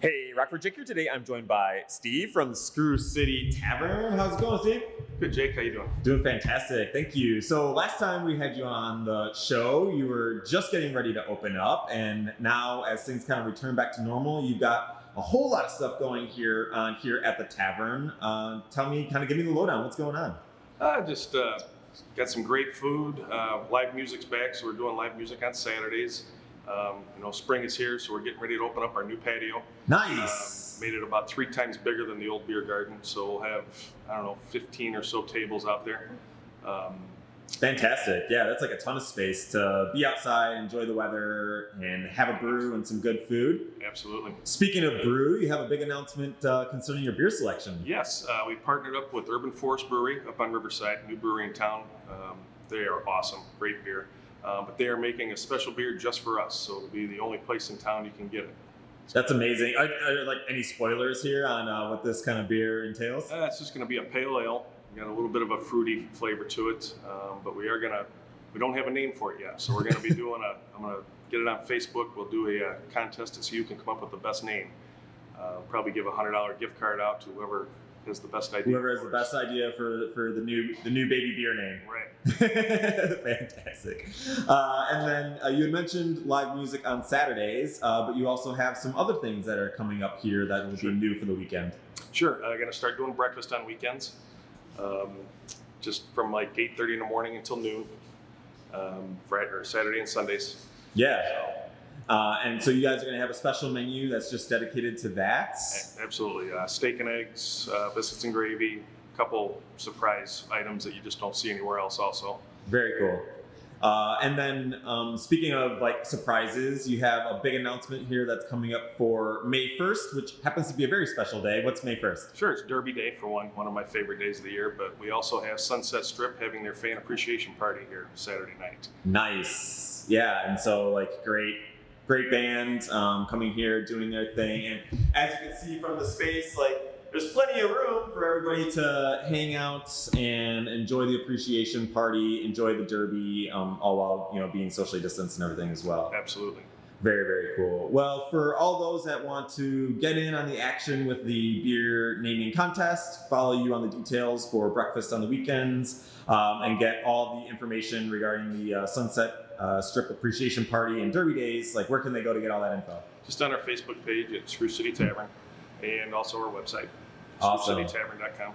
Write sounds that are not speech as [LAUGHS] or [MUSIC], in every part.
Hey, Rockford Jake here. Today I'm joined by Steve from Screw City Tavern. How's it going, Steve? Good, Jake. How you doing? Doing fantastic. Thank you. So last time we had you on the show, you were just getting ready to open up, and now as things kind of return back to normal, you've got a whole lot of stuff going here on here at the tavern. Uh, tell me, kind of give me the lowdown. What's going on? Uh, just uh, got some great food. Uh, live music's back, so we're doing live music on Saturdays. Um, you know, spring is here, so we're getting ready to open up our new patio. Nice. Um, made it about three times bigger than the old beer garden, so we'll have I don't know 15 or so tables out there. Um, Fantastic. Yeah, that's like a ton of space to be outside, enjoy the weather, and have a brew and some good food. absolutely. Speaking of brew, you have a big announcement uh, concerning your beer selection. Yes, uh, we partnered up with Urban Forest Brewery up on Riverside, new brewery in town. Um, they are awesome, great beer. Uh, but they are making a special beer just for us, so it'll be the only place in town you can get it. That's amazing. Are, are like any spoilers here on uh, what this kind of beer entails? Uh, it's just going to be a pale ale. We got a little bit of a fruity flavor to it, um, but we are gonna. We don't have a name for it yet, so we're going to be [LAUGHS] doing a. I'm going to get it on Facebook. We'll do a, uh contest to see who can come up with the best name. Uh, probably give a hundred dollar gift card out to whoever has the best idea. Whoever has the for best idea for for the new the new baby beer name. Right. [LAUGHS] Fantastic. Uh, and then uh, you had mentioned live music on Saturdays, uh, but you also have some other things that are coming up here that will Sure. be new for the weekend. Sure. I'm going to start doing breakfast on weekends, um, just from like 8:30 in the morning until noon, um, Friday or Saturday and Sundays. Yeah. Uh, and so you guys are going to have a special menu that's just dedicated to that. Absolutely. Uh, steak and eggs, uh, biscuits and gravy, a couple surprise items that you just don't see anywhere else. Also, Very cool. Uh, and then, um, speaking of like surprises, you have a big announcement here that's coming up for May 1st, which happens to be a very special day. What's May 1st? sure, it's Derby Day for one, one of my favorite days of the year. But we also have Sunset Strip having their fan appreciation party here Saturday night. Nice. Yeah, and so like great, great band um, coming here doing their thing, and as you can see from the space, like there's plenty of room for everybody to hang out and enjoy the appreciation party, enjoy the derby, um, all while you know being socially distanced and everything as well. Absolutely. Very, very cool. Well, for all those that want to get in on the action with the beer naming contest, follow you on the details for breakfast on the weekends, um, and get all the information regarding the uh, Sunset uh, Strip Appreciation Party and Derby Days, like where can they go to get all that info? Just on our Facebook page at Screw City Tavern, and also our website, Awesome. screwcitytavern.com.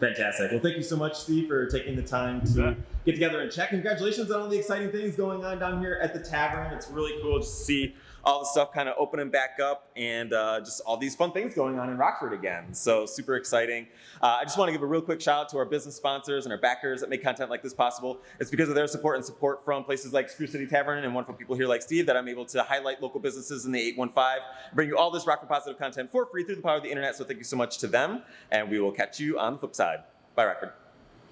Fantastic. Well, thank you so much, Steve, for taking the time to. Get together and chat. Congratulations on all the exciting things going on down here at the tavern. It's really cool to see all the stuff kind of opening back up and uh, just all these fun things going on in Rockford again. So super exciting. Uh, I just want to give a real quick shout out to our business sponsors and our backers that make content like this possible. It's because of their support and support from places like Screw City Tavern and wonderful people here like Steve that I'm able to highlight local businesses in the 815, bring you all this Rockford positive content for free through the power of the internet. So thank you so much to them, and we will catch you on the flip side. Bye, Rockford.